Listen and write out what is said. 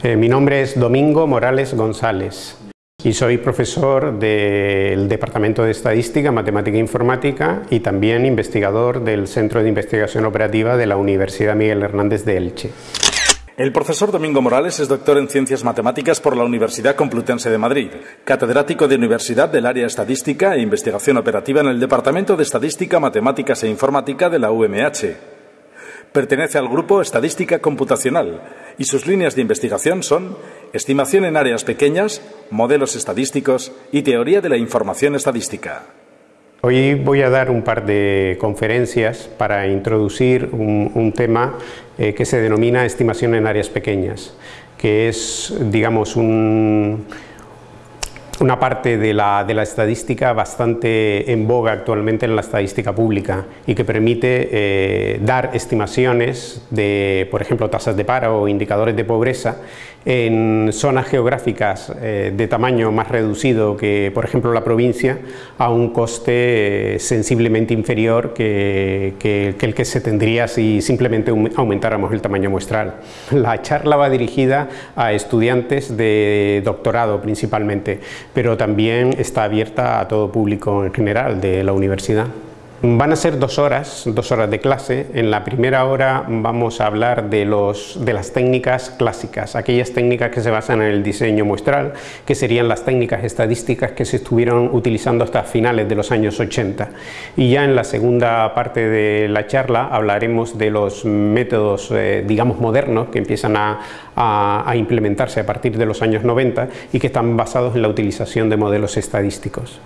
Eh, mi nombre es Domingo Morales González y soy profesor del Departamento de Estadística, Matemática e Informática y también investigador del Centro de Investigación Operativa de la Universidad Miguel Hernández de Elche. El profesor Domingo Morales es doctor en Ciencias Matemáticas por la Universidad Complutense de Madrid, catedrático de Universidad del Área Estadística e Investigación Operativa en el Departamento de Estadística, Matemáticas e Informática de la UMH. Pertenece al grupo Estadística Computacional y sus líneas de investigación son estimación en áreas pequeñas, modelos estadísticos y teoría de la información estadística. Hoy voy a dar un par de conferencias para introducir un, tema eh, que se denomina estimación en áreas pequeñas, que es, digamos, un una parte de la, de la, estadística bastante en boga actualmente en la estadística pública y que permite eh, dar estimaciones de, por ejemplo, tasas de paro o indicadores de pobreza en zonas geográficas eh, de tamaño más reducido que, por ejemplo, la provincia, a un coste eh, sensiblemente inferior que, que, el que se tendría si simplemente aumentáramos el tamaño muestral. La charla va dirigida a estudiantes de doctorado principalmente, pero también está abierta a todo público en general de la universidad. Van a ser dos horas, dos horas de clase. En la primera hora vamos a hablar de, las técnicas clásicas, aquellas técnicas que se basan en el diseño muestral, que serían las técnicas estadísticas que se estuvieron utilizando hasta finales de los años 80. Y ya en la segunda parte de la charla hablaremos de los métodos, eh, digamos, modernos que empiezan a implementarse a partir de los años 90 y que están basados en la utilización de modelos estadísticos.